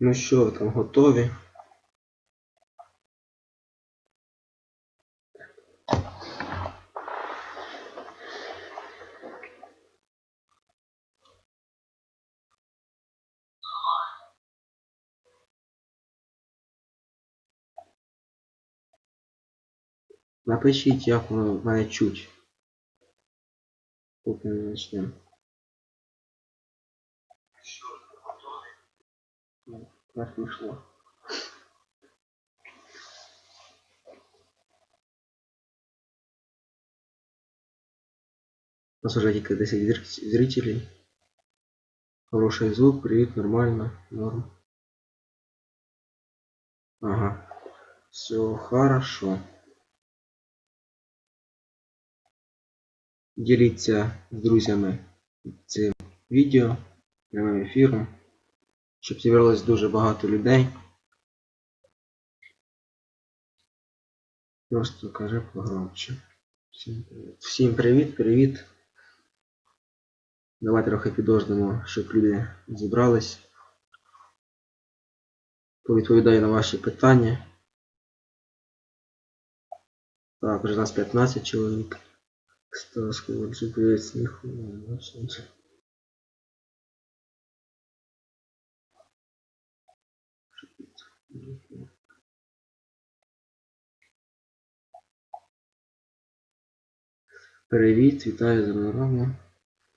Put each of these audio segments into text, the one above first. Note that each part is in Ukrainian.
Ну що, ви там готові? Напишіть, як воно мене чуть. Поки не почнемо. Ну, Так пішло. У нас уже тільки 10 зритель- зрителей. Хороший звук, привет, нормально, норм. Ага. Все хорошо. Діліться з друзями цим відео, прямим ефіром, щоб зібралось дуже багато людей. Просто кажи погромче. Всім привіт. Всім привіт, привіт. Давай трохи підождемо, щоб люди зібрались. Повідповідаю на ваші питання. Так, вже нас 15 чоловік. Стас, привіт, сміху. Привіт, вітаю з Рому.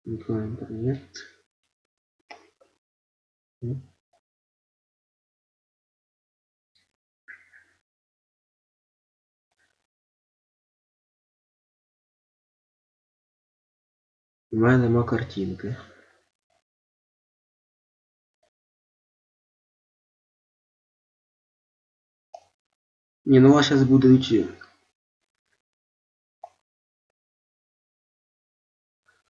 Миколаїв, привіт. У мене нема картинки. Ні, ну у вас зараз будуть.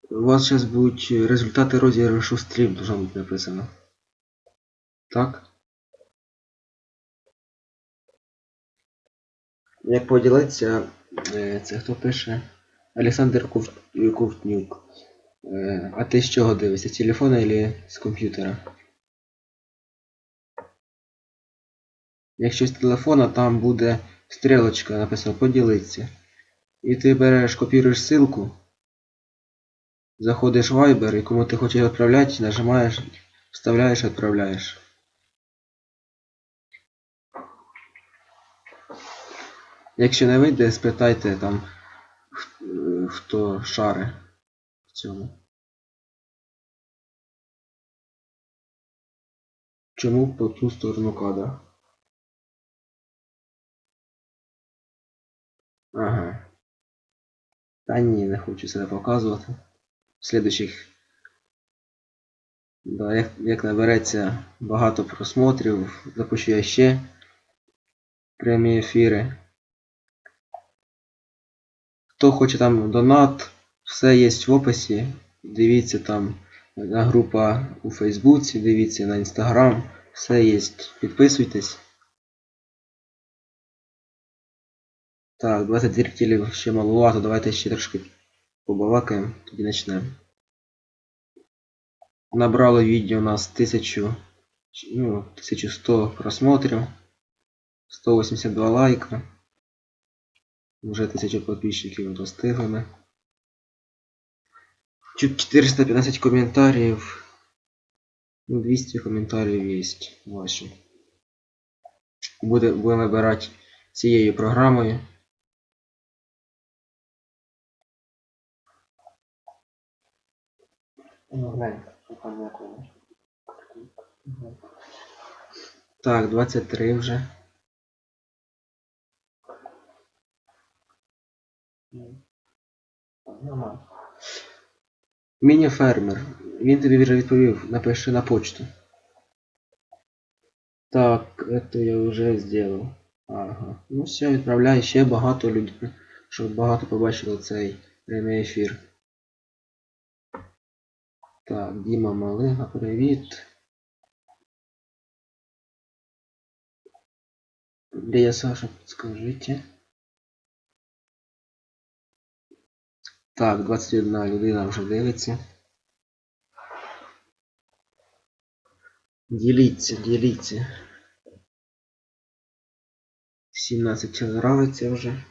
У вас зараз будуть результати розіграшу стрім, должно бути написано. Так? Як поділитися, е, це хто пише? Олександр Ков- Ковтнюк. Е, А ти з чого дивишся? З телефона або з комп'ютера? Якщо з телефона, там буде стрілочка написано поділитися. І ти береш, копіруєш ссылку, заходиш в Viber і кому ти хочеш відправляти, нажимаєш, вставляєш, відправляєш. Якщо не вийде, спитайте там, хто шари в цьому. Чому по ту сторону кадра? Ага. Та ні, не хочу себе показувати. В слідучих. Да, як, як набереться багато просмотрів, запущу я ще прямі ефіри. Хто хоче там донат, все є в описі. Дивіться там на група у Фейсбуці, дивіться на Інстаграм, все є. Підписуйтесь. Так, 20 зрителів ще маловато, давайте ще трошки побалакаємо, тоді почнемо. Набрало відео у нас 1000, ну, 1100 просмотрів, 182 лайка. Вже 1000 підписчиків достигли. Чуть 415 коментарів. Ну, 200 коментарів є ваші. Буде, будемо набирати цією програмою. Ну, глянь, там якого. Так, 23 вже. Міні-фермер. Він тобі вже відповів, напиши на почту. Так, это я вже сделал. Ага. Ну все, відправляй ще багато людей, щоб багато побачило цей прямий ефір. Так, Діма Малига, привіт. Де я Саша, підскажите. Так, 21 людина вже дивиться. Діліться, діліться. 17 нравиться вже.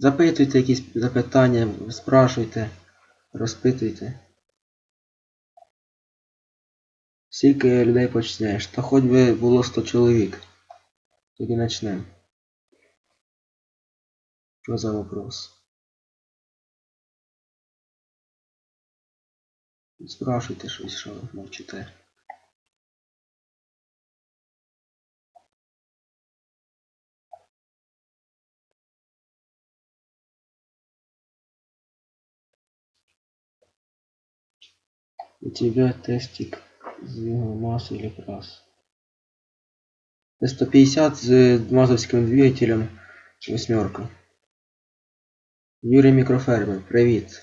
Запитуйте якісь запитання, спрашуйте, розпитуйте. Скільки людей почнеш? Та хоч би було 100 чоловік. Тоді почнемо. Що за вопрос? Спрашуйте щось, що ви мовчите. У тебя тестик з його или крас. Т-150 з мазовським двигателем восьмерка. Юрій Мікрофермер, привіт.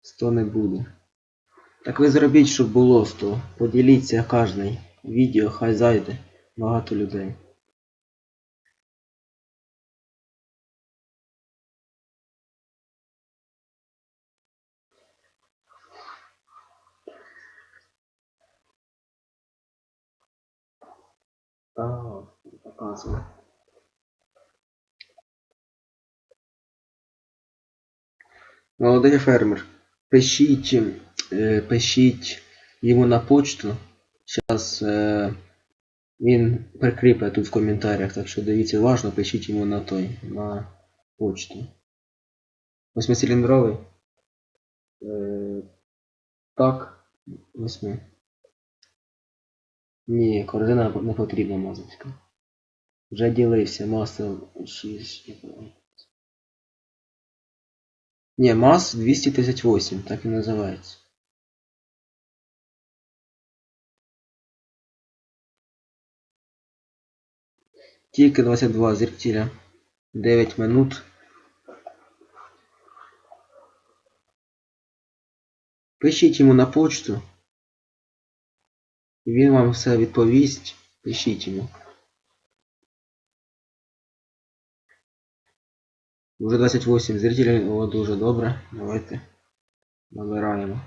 Сто не буде. Так ви зробіть, щоб було 100. Поділіться кожний. Відео хай зайде. Багато людей. Ага, показує. Молодий фермер, пишіть, е, пишіть йому на почту. Зараз е, він прикріпить тут в коментарях, так що дивіться уважно, пишіть йому на той, на почту. Восьмициліндровий. Е, так, восьми. Ні, корзина не потрібна мазочка. Вже ділився, маса 6. Ні, МАЗ 238, так і називається. Тільки 22 зрителя. 9 минут. Пишіть йому на почту. Він вам все відповість. Пишіть йому. Уже 28 зрителей, о, дуже добре. Давайте набираємо.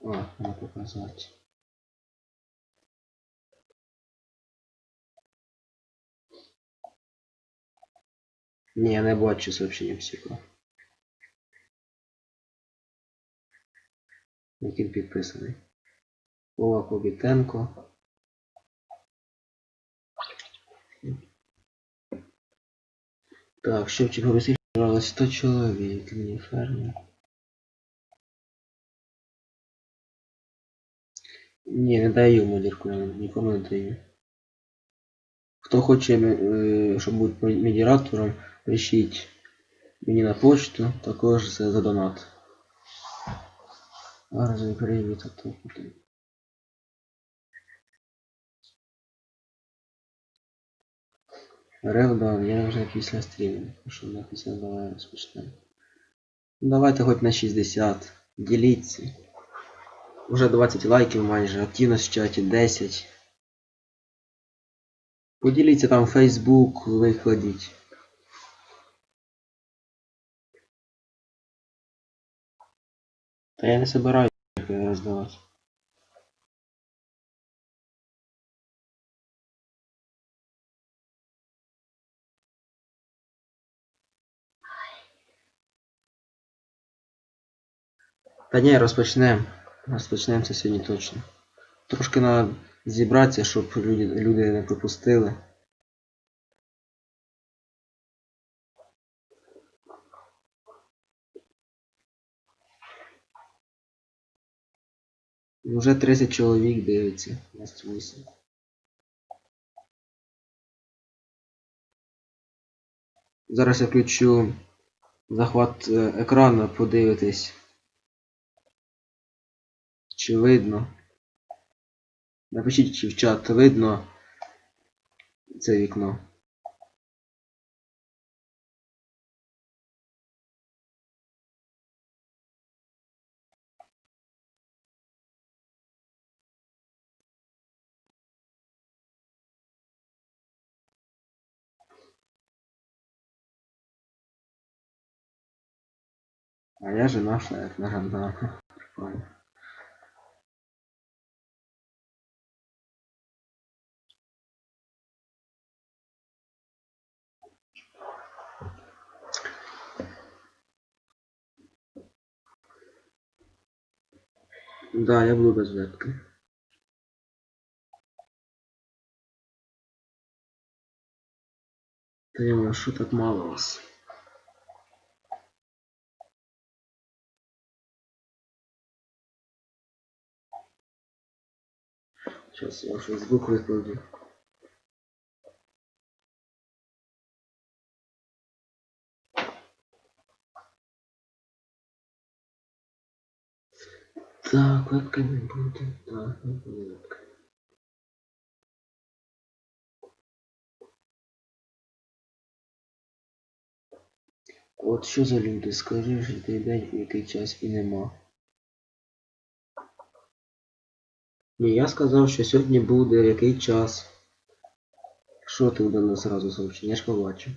О, не показати. Я не бачу сообщення психо. Який підписаний. Вова Кобітенко. Так, Шевчик Борисович нравилось 100 человек, не фермер. Ні, не даю модерку, нікому не даю. Хто хоче, е, щоб бути медіатором, пишіть мені на почту, також за донат. Гарний привіт, а то куди. Ревдан, я вже після стріму, що на після давай розпочнемо. Ну, Давайте хоч на 60. Діліться. Уже 20 лайків майже, активність в чаті 10. Поділіться там Facebook, викладіть. Та я не собираюсь роздавати. Та ні, розпочнемо. Розпочнемо це сьогодні точно. Трошки треба зібратися, щоб люди, люди не пропустили. Вже 30 чоловік дивиться. 28. Зараз я включу захват е, екрану, подивитись. Чи видно? Напишіть чи в чат видно це вікно. А я жена фермера, да. Прикольно. Да, я буду без вебки. Та я що так мало вас? Сейчас я фейсбук викладу. Так, вебка не буде. Так, не буде вебка. От що за люди, скажи ж який день, в який час і нема. Ні, я сказав, що сьогодні буде який час. Що ти дали зразу сообщення? Я ж побачив.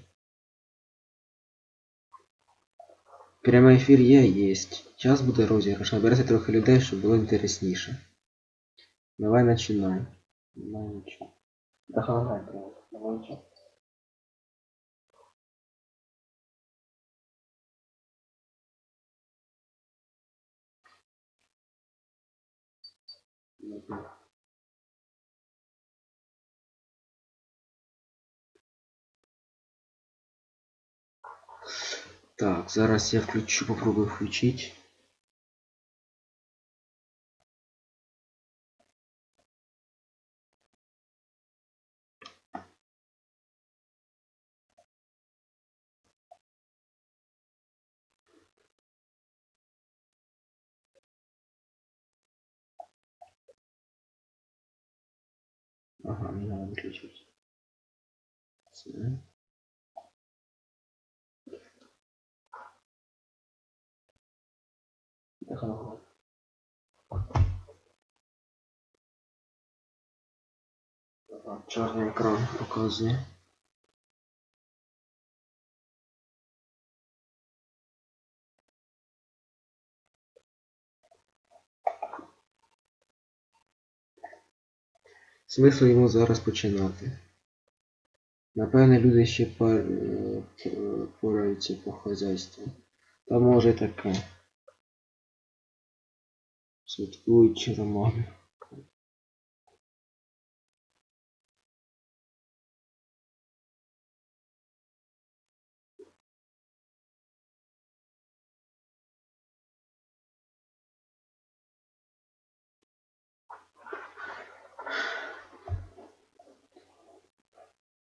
Прямий ефір є, єсть. Час буде розіграш. Набереться трохи людей, щоб було інтересніше. Давай начинай. Давай нічого. Давай, правда. Давай Так, зараз я включу, попробую включить. Ага, мне надо выключить. Ага. Ага, Чорний екран показує. Смисл йому зараз починати. Напевне, люди ще е, пораються по хазяйству. Та може таке. Святкуючи романи.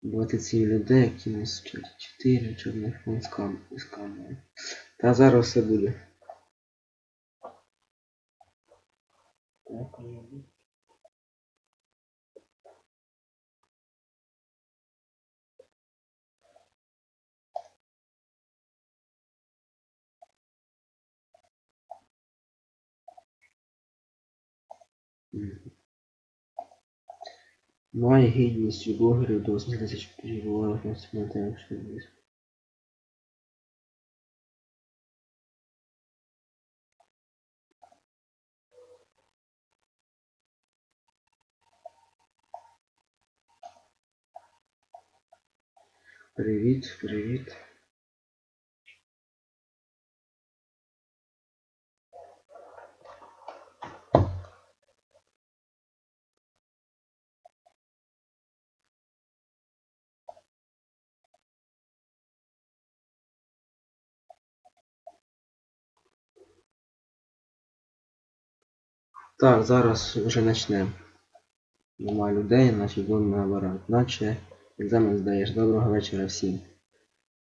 Двадцять сім людей, які нас вчать. Чотири чорних фон з кам... з камери. Та зараз все буде. Мгм. Має гідність у блогерів до 8 тисяч підписів на інструментах, що десь. Привіт, привіт. Так, зараз вже почнемо. Нема людей, значить будемо набирати. Наче екзамен здаєш. Доброго вечора всім.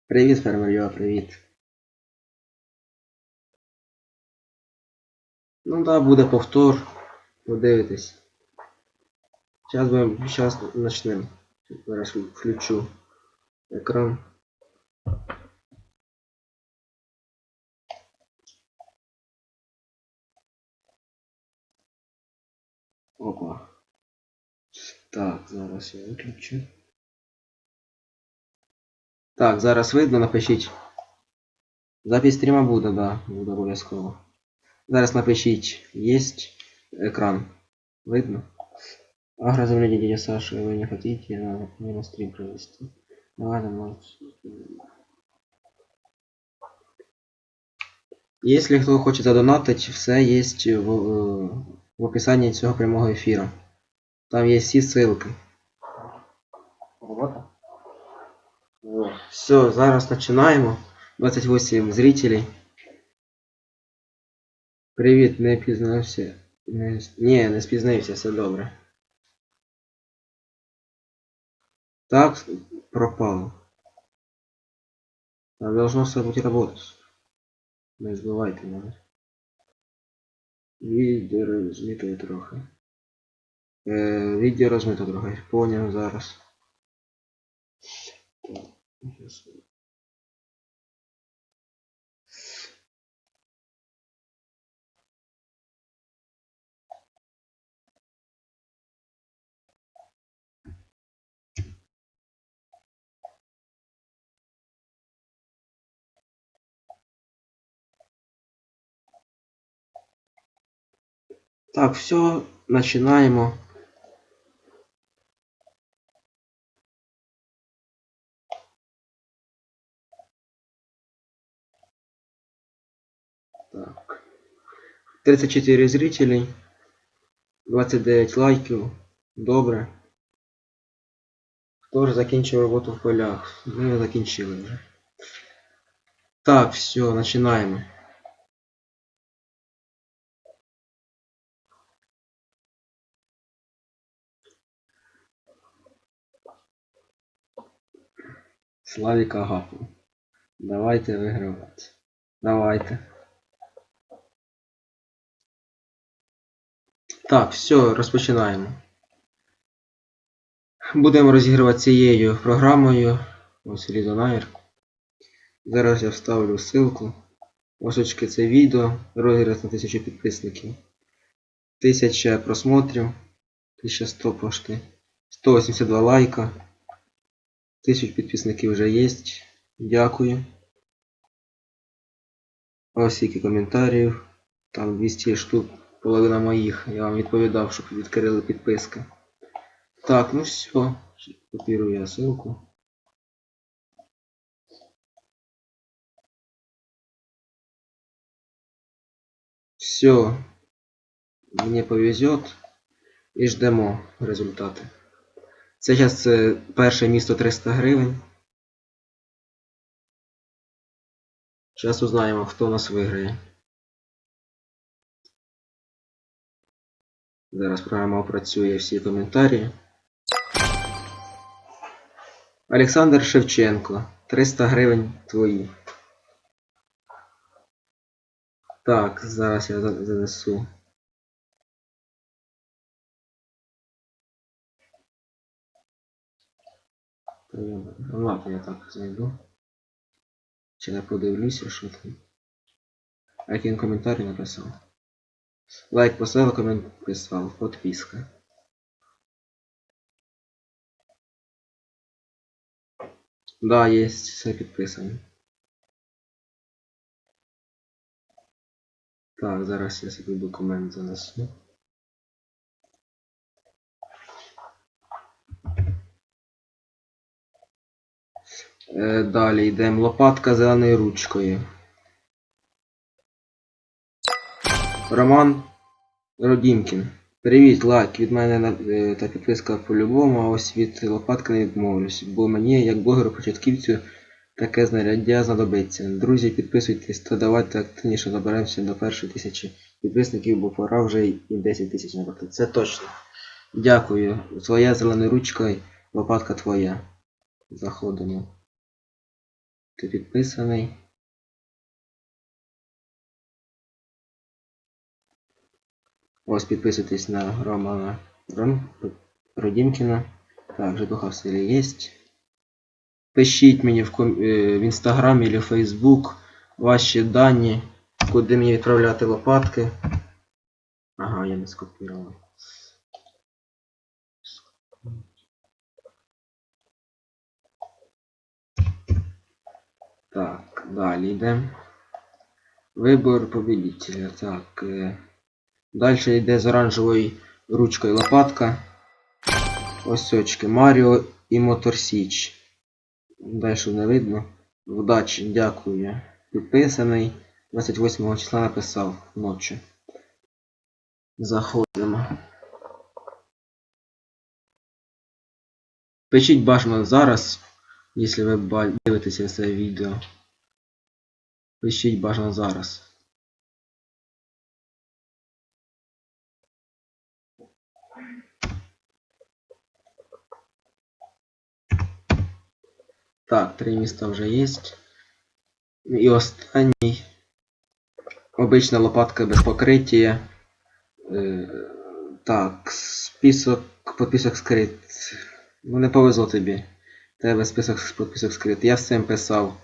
Привіт, фермер Йо, привіт. Ну так, буде повтор. Подивитись. Зараз будемо, зараз почнемо. Зараз включу екран. Опа. Так, зараз я виключу. Так, зараз видно, напишіть. Запись стріма буде, да, буде обов'язково. Зараз напишіть, єсть екран. Видно? Агрозавление дядя Саша, вы не хотите на, мне на стрим провести? Ну ладно, может. Если кто хочет задонатить, все есть в, э, в описании цього прямого ефіру. Там є всі ссылки. Вот. Все, зараз починаємо. 28 зрителей. Привіт, не пізнався. Не... Ні, не спізнився, все добре. Так, пропало. А должно все бути работать. Не збивайте мене. Відео розмито трохи. Е, відео розмито трохи. Поняв зараз. Так, щас. Так, все, починаємо. Так. 34 зрителей. 29 лайків. Добре. Хто ж закінчив роботу в полях? Ми закінчили вже. Так, все, починаємо. Славік Агапов. Давайте вигравати. Давайте. Так, все, розпочинаємо. Будемо розігрувати цією програмою. Ось Лідонайр. Зараз я вставлю ссылку. Ось це відео. Розіграш на 1000 підписників. 1000 просмотрів. 1100 пошти. 182 лайка. 1000 підписників вже є. Дякую. Ось скільки коментарів. Там 200 штук, половина моїх. Я вам відповідав, щоб відкрили підписки. Так, ну все. Копірую я ссылку. Все. Мені повезет. І ждемо результати. Це зараз це перше місто 300 гривень. Зараз узнаємо, хто нас виграє. Зараз програма опрацює всі коментарі. Олександр Шевченко. 300 гривень твої. Так, зараз я занесу. Я- Ну ладно, я так знайду. Чи не подивлюся, там. А який він коментарі написав? Лайк поставив, комент писав, подписка. Да, есть, все підписано. Так, зараз я собі документ занесу. Е, далі йдемо. Лопатка зеленою ручкою. Роман Родімкін. Привіт, лайк. Від мене е, та підписка по-любому, а ось від лопатки не відмовлюсь, бо мені, як блогеру початківцю, таке знаряддя знадобиться. Друзі, підписуйтесь та давайте активніше доберемося до першої тисячі підписників, бо пора вже і 10 тисяч набрати. Це точно. Дякую. Твоя зелена ручка, лопатка твоя. Заходимо. Ти підписаний. Ось підписуйтесь на Романа Ром... Родімкіна. Так, житуха в селі є. Пишіть мені в, ком... е, в Інстаграм або Фейсбук ваші дані, куди мені відправляти лопатки. Ага, я не скопірував. Так, далі йдемо. Вибор победителя. Так. Е... Далі йде з оранжевою ручкою лопатка. Ось очки. Маріо і Мотор Січ. Далі не видно. Вдачі, дякую. Підписаний. 28 числа написав ночі. Заходимо. Пишіть бажано зараз, якщо ви дивитеся це відео. Пишіть бажано зараз. Так, три міста вже є. І останній. Обична лопатка без покриття. Е, так, список, подписок скрит. Ну не повезло тобі. Тебе список подписок скрит. Я всім писав,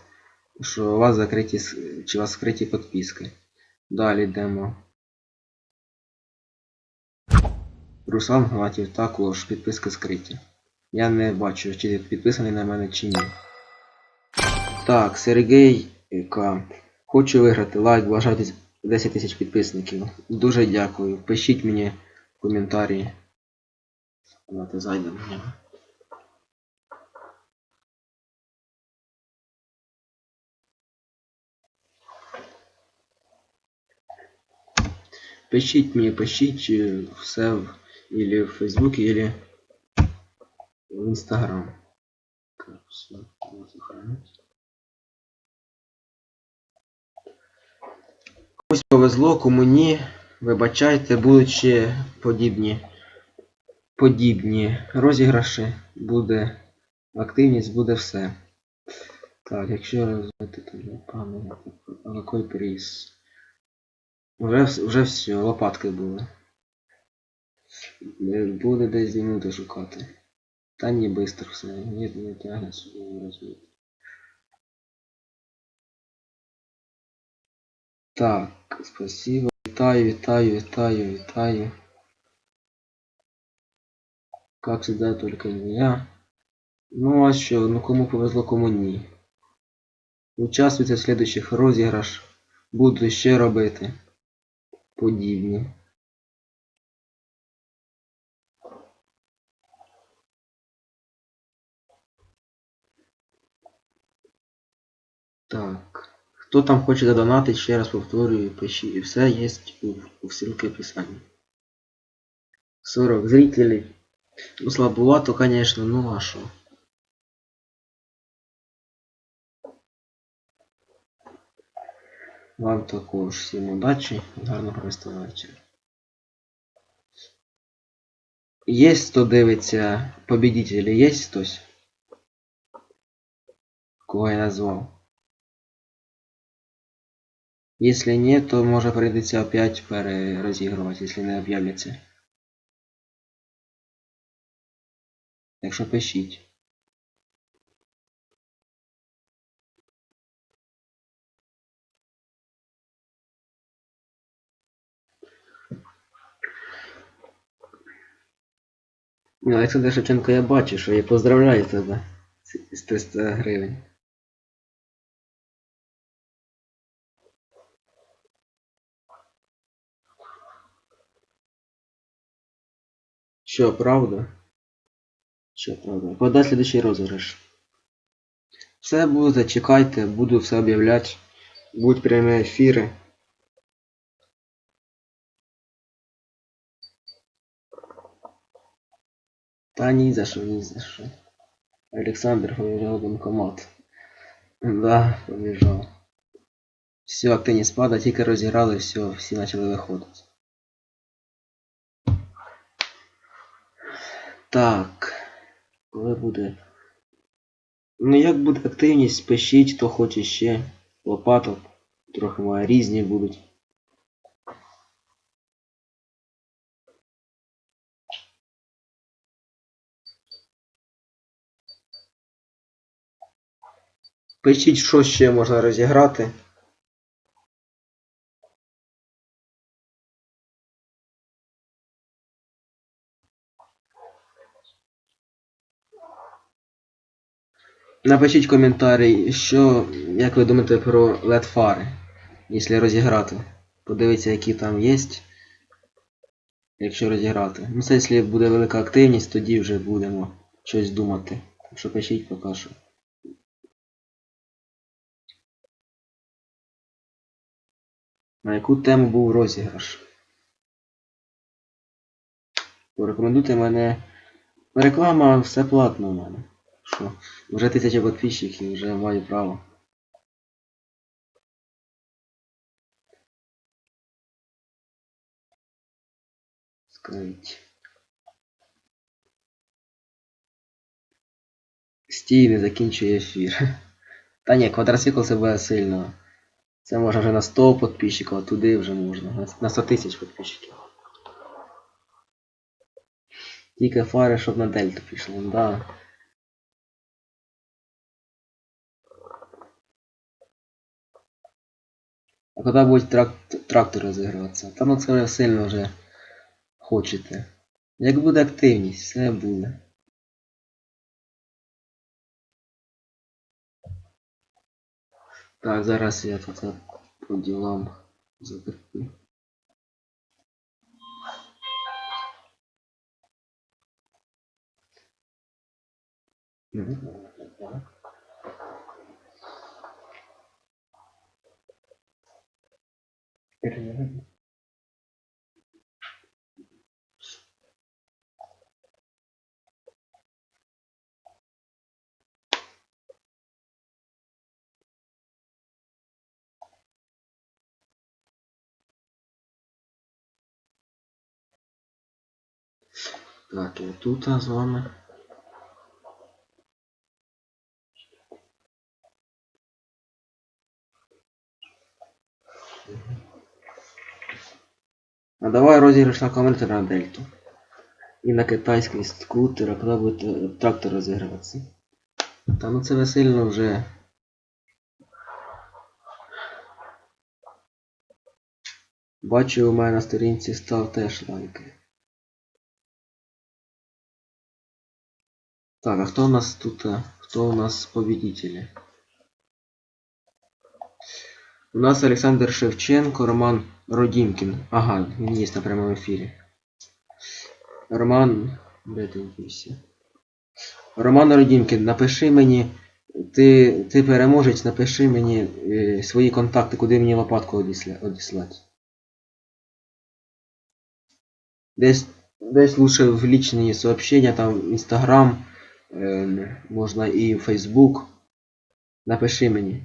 що у вас закриті чи у вас скриті підписки. Далі йдемо. Руслан Гнатів, також підписки скриті. Я не бачу, чи підписаний на мене чи ні. Так, Сергій К. Хочу виграти лайк, бажаю 10 тисяч підписників. Дуже дякую. Пишіть мені в коментарі. Давайте зайдемо Пишіть мені, пишіть е, все в, или в Фейсбуке, или в сохранить. Комусь повезло, кому ні. Вибачайте, будуть подібні, подібні розіграші, буде активність, буде все. Так, якщо розвити телефон, а який приз? Вс- вже все, лопатки були. Буде десь дві шукати. Та ні, бистро все. Ні, не тягне розвити. Так, спасибо. Вітаю, вітаю, вітаю, вітаю. Как всегда, только не я. Ну а що, ну кому повезло, кому ні. Участвуйте в следующих розіграш. Буду ще робити. Подібні. Так. Хто там хоче задонатить, ще раз повторюю, пишіть. І все є у, у ссылке описании. 40 зрителей. Ну, слабовато, конечно, ну а що? Вам також всім удачі, гарного провести вечора. Є хто дивиться, победителі є хтось? Кого я назвав? Если нет, то може прийдеться опять перерозігрувати, якщо не об'являться. Так що пишіть. Олександр Шевченко, я бачу, що я поздравляю тебе з з 300 гривень. Що, правда? Що, правда? Подай следующий розіграш. Все буде, чекайте, буду все об'являти. Будуть прямі ефіри. Та ні за що, ні за що. Олександр побіжав в банкомат. Да, побіжав. Все, активність спада, тільки розіграли, все, всі почали виходити. Так. Коли буде. Ну як буде активність, пишіть, хто хоче ще. Лопаток. Трохи має різні будуть. Пишіть, що ще можна розіграти. Напишіть коментарі, що, як ви думаєте про LED фари. якщо розіграти. Подивитися, які там є. Якщо розіграти. Ну це якщо буде велика активність, тоді вже будемо щось думати. Так що пишіть поки. На яку тему був розіграш? Порекомендуйте мене. Реклама все платно у мене. Що? Вже тисяча підписчиків, вже маю право. Скрить. Стій, не закінчує ефір. Та ні, квадроцикл це буде сильно. Це можна вже на 100 підписчиків, а туди вже можна. на- На 100 тисяч підписчиків. Тільки фари, щоб на дельту пішло, да. А коли будуть трак... трактори розігруватися? Та ну це ви сильно вже хочете. Як буде активність, все буде. Так, зараз я тут по ділам закріплю. Так, я тут з вами. А давай розіграш на коментар на дельту. І на китайський скутер, а коли буде трактор розігруватися. Та ну це ви сильно вже. Бачу, у мене на сторінці став теж лайки. Так, а хто у нас тут? а? Хто у нас победители? У нас Олександр Шевченко, Роман Родімкін. Ага, він є на прямому ефірі. Роман. Роман Родімкін, напиши мені. Ти, ти переможець, напиши мені е, свої контакти, куди мені лопатку одісля, одіслати. Десь, десь лучше в личные сообщения, там Инстаграм, е, можна і Фейсбук. Напиши мені.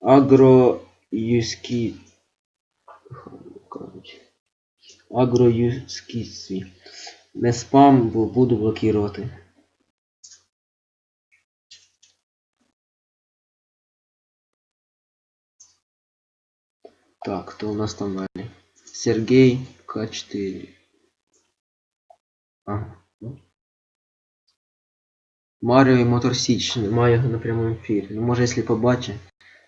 Агроюзкі... Короче. Агроюзкіці. Не спам, бо буду блокувати. Так, кто у нас там далі? Сергей К4. Ага. ну. Маріо і Мотор Січ. Немає його на прямому ефірі. Ну, може, якщо побачить,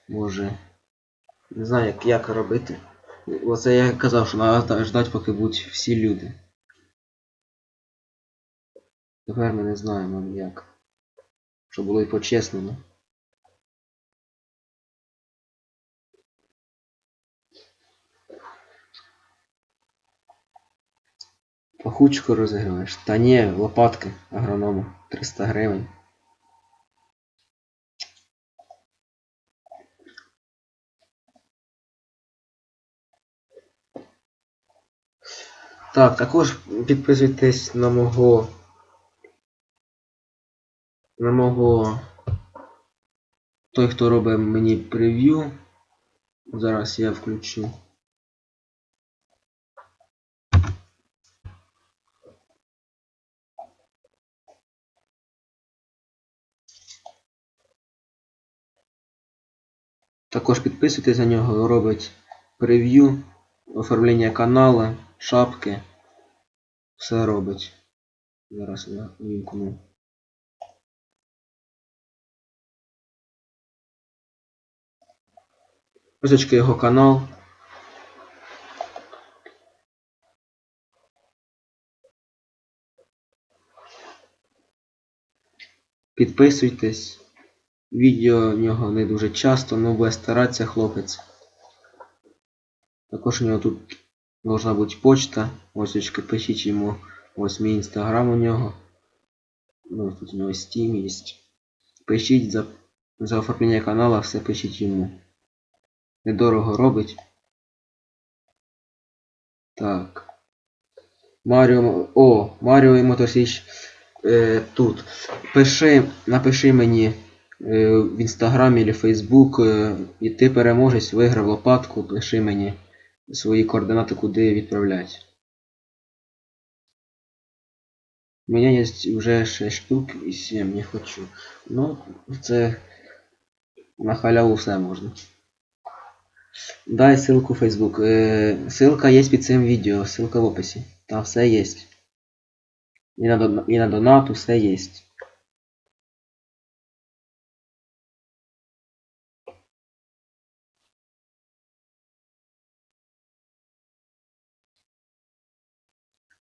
може. Не знаю, як, як робити. Оце я казав, що треба ждати, поки будуть всі люди. Тепер ми не знаємо як. Щоб було і по-чесному. Пахучку розіграєш. Та ні, лопатки агронома. 300 гривень. Так, також підписуйтесь на мого. На мого. Той, хто робить мені прев'ю. Зараз я включу. Також підписуйтесь на нього, робить прев'ю, оформлення каналу, шапки. Все робить. Зараз я вімкну. Ось його канал. Підписуйтесь. Відео в нього не дуже часто, але буде старатися хлопець. Також у нього тут должна бути почта. Ось очки пишіть йому. Ось мій інстаграм у нього. Ну, тут у нього Steam є. Пишіть за, за оформлення каналу, все пишіть йому. Недорого робить. Так. Маріо. О, Маріо і Мотосіч е, тут. Пиши, напиши мені в інстаграмі або Фейсбук, е, і ти переможець, виграв лопатку, пиши мені свої координати, куди відправляти. У мене є вже 6 штук і 7 не хочу. Ну, це на халяву все можна. Дай ссылку в Facebook. Е, ссылка є під цим відео, ссылка в описі. Там все є. І на, дона- і на донату все є.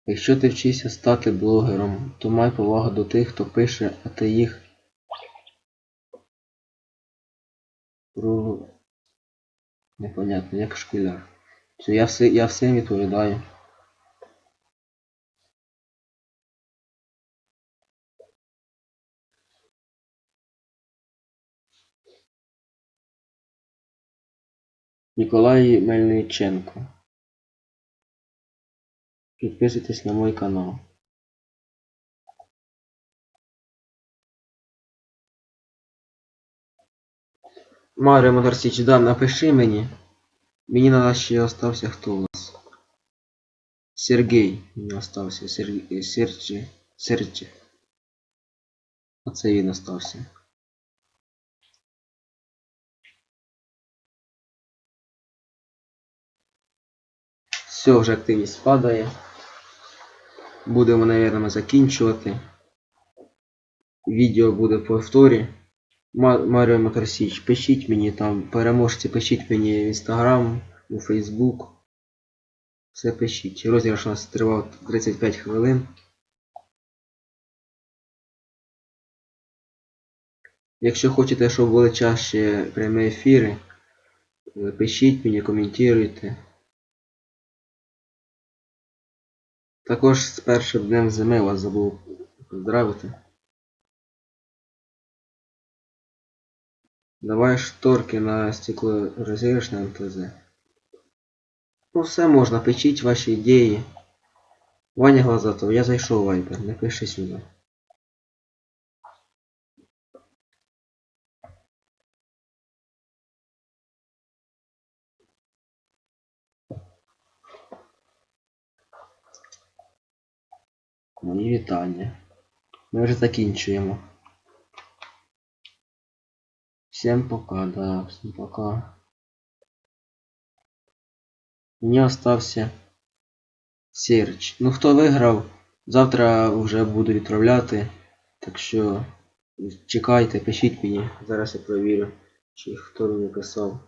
Якщо ти вчишся стати блогером, то май повагу до тих, хто пише, а ти їх про... Непонятно, як школяр. Все, я, все, я всім відповідаю. Ніколай Мельниченко. Підписуйтесь на мой канал. Маріо Моторсіч, да, напиши мені. Мені надо ще остався хто у нас. Сергій. Мені остався. Сергій. Серчі. Серчі. Оце він остався. Все, вже активність падає. Будемо, мабуть, закінчувати. Відео буде в повторі. Маріо Моторсіч, пишіть мені там, переможці, пишіть мені в Інстаграм, у Фейсбук. Все пишіть. Розіграш у нас тривав 35 хвилин. Якщо хочете, щоб були чаще прямі ефіри, пишіть мені, коментуйте. Також з першим днем зими вас забув поздравити. Давай шторки на стекло розіграш на МТЗ. Ну все можна, печіть ваші ідеї. Ваня Глазатов, я зайшов в Viber, Напиши сюди. Мої вітання. Ми вже закінчуємо. Всем пока, да, всем пока. Мені остався Серч. Ну хто виграв, завтра вже буду відправляти. Так що чекайте, пишіть мені. Зараз я провірю, чи хто мені писав.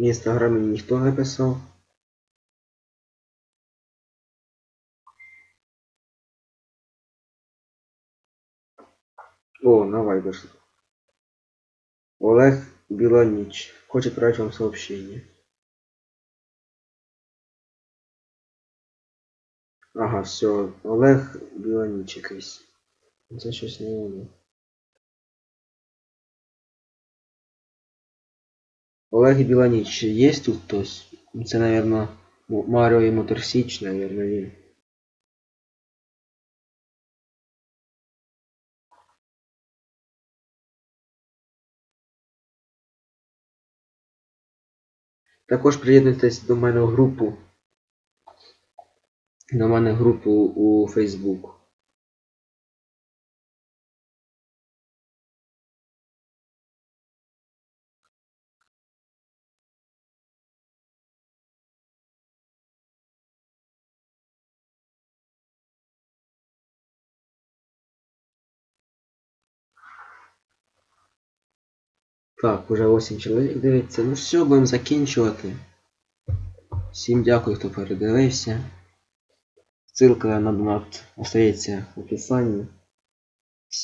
В інстаграмі ніхто не писав. О, на Viber. Олег Біланіч. Хочет отправить вам сообщение. Ага, все. Олег Біланіч якийсь. Це щось не воно. Олег Біланіч, є тут хтось? Це, наверное, Маріо і Моторсіч, наверное, він. Також приєднуйтесь до мене в групу. До мене в групу у Facebook. Так, уже 8 чоловік дивиться. Ну все, будемо закінчувати. Всім дякую, хто передивився. Ссылка на донат остається в описанні.